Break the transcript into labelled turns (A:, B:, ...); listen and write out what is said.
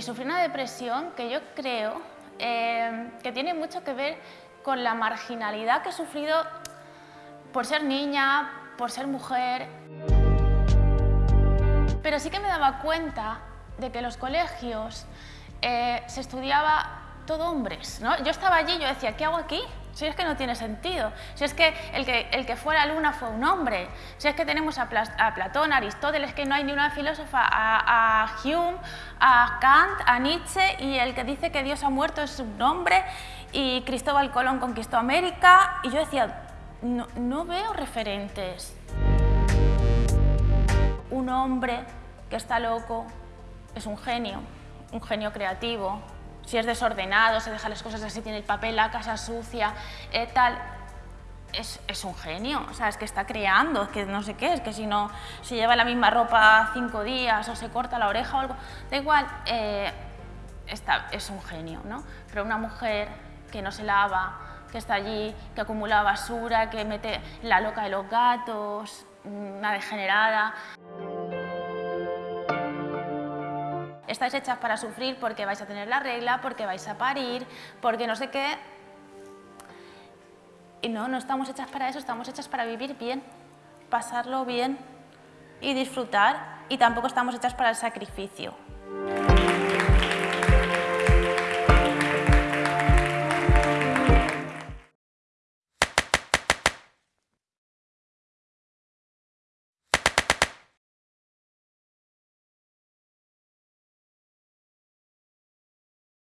A: y sufrí una depresión que yo creo eh, que tiene mucho que ver con la marginalidad que he sufrido por ser niña, por ser mujer. Pero sí que me daba cuenta de que en los colegios eh, se estudiaba todo hombres. ¿no? Yo estaba allí y yo decía, ¿qué hago aquí? Si es que no tiene sentido, si es que el que, el que fue la luna fue un hombre, si es que tenemos a, Platón, a Aristóteles, que no hay ni una filósofa, a, Hume, a Kant, a Nietzsche, y el que dice que Dios ha muerto es un hombre, y Cristóbal Colón conquistó América, y yo decía, no veo referentes. Un hombre que está loco es un genio, un genio creativo, si es desordenado, se deja las cosas así, tiene el papel, la casa sucia, eh, tal, es, es, un genio, o sea, es que está creando, es que no sé qué, es que si no, si lleva la misma ropa cinco días o se corta la oreja o algo, da igual, eh, está, es un genio, ¿no? Pero una mujer que no se lava, que está allí, que acumula basura, que mete la loca de los gatos, una degenerada estáis hechas para sufrir porque vais a tener la regla, porque vais a parir, porque no sé qué. Y no, no estamos hechas para eso, estamos hechas para vivir bien, pasarlo bien y disfrutar. Y tampoco estamos hechas para el sacrificio.